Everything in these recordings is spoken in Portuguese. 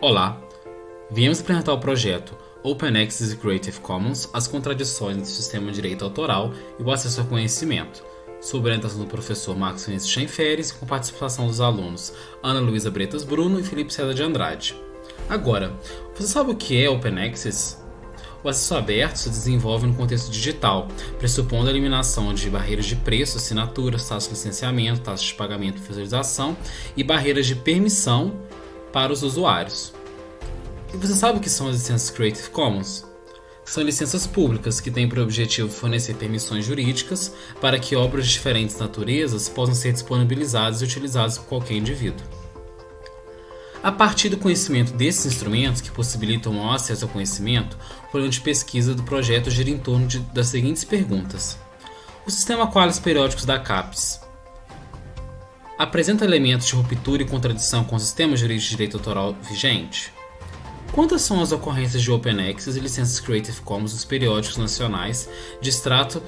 Olá, viemos apresentar o projeto Open Access Creative Commons, as contradições do sistema de direito autoral e o acesso ao conhecimento, sob a orientação do professor Marcos Vinícius Schenferes com participação dos alunos Ana Luísa Bretas Bruno e Felipe César de Andrade. Agora, você sabe o que é Open Access? O acesso aberto se desenvolve no contexto digital, pressupondo a eliminação de barreiras de preço, assinaturas, taxas de licenciamento, taxas de pagamento e visualização e barreiras de permissão para os usuários. E você sabe o que são as licenças Creative Commons? São licenças públicas que têm por objetivo fornecer permissões jurídicas para que obras de diferentes naturezas possam ser disponibilizadas e utilizadas por qualquer indivíduo. A partir do conhecimento desses instrumentos que possibilitam o acesso ao conhecimento, o plano de pesquisa do projeto gira em torno de, das seguintes perguntas: O sistema Qualis periódicos da CAPES apresenta elementos de ruptura e contradição com o sistema jurídico de direito autoral vigente? Quantas são as ocorrências de Open Access e licenças Creative Commons nos periódicos nacionais de extrato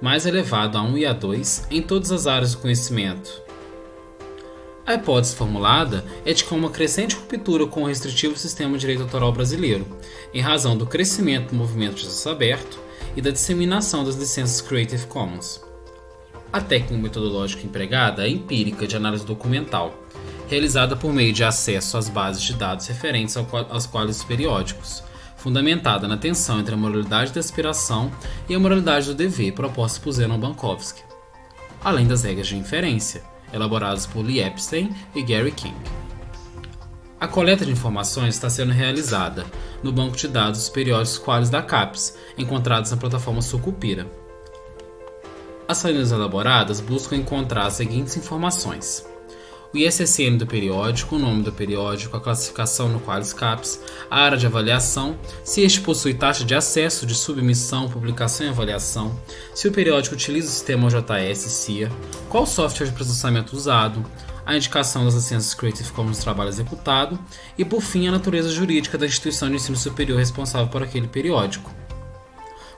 mais elevado a 1 e a 2 em todas as áreas do conhecimento? A hipótese formulada é de que há uma crescente ruptura com o restritivo sistema de direito autoral brasileiro, em razão do crescimento do movimento de acesso aberto e da disseminação das licenças Creative Commons. A técnica metodológica empregada é empírica de análise documental, realizada por meio de acesso às bases de dados referentes aos quadros periódicos, fundamentada na tensão entre a moralidade da aspiração e a moralidade do dever proposta por Zenon Bankovsky, além das regras de inferência, elaboradas por Lee Epstein e Gary King. A coleta de informações está sendo realizada no banco de dados dos periódicos quales da CAPES, encontrados na plataforma Sucupira. As salinas elaboradas buscam encontrar as seguintes informações: o ISSN do periódico, o nome do periódico, a classificação no qual CAPES, a área de avaliação, se este possui taxa de acesso, de submissão, publicação e avaliação, se o periódico utiliza o sistema OJS CIA, qual software de processamento usado, a indicação das licenças Creative Commons do trabalho executado e, por fim, a natureza jurídica da instituição de ensino superior responsável por aquele periódico.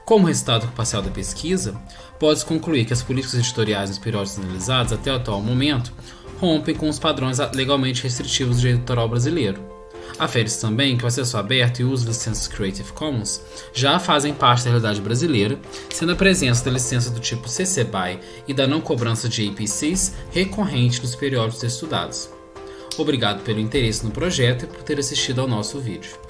Como resultado parcial da pesquisa, pode-se concluir que as políticas editoriais nos periódicos analisados até o atual momento rompem com os padrões legalmente restritivos do direito autoral brasileiro. Afere-se também que o acesso aberto e o uso de licenças Creative Commons já fazem parte da realidade brasileira, sendo a presença da licença do tipo CC BY e da não cobrança de APCs recorrente nos periódicos estudados. Obrigado pelo interesse no projeto e por ter assistido ao nosso vídeo.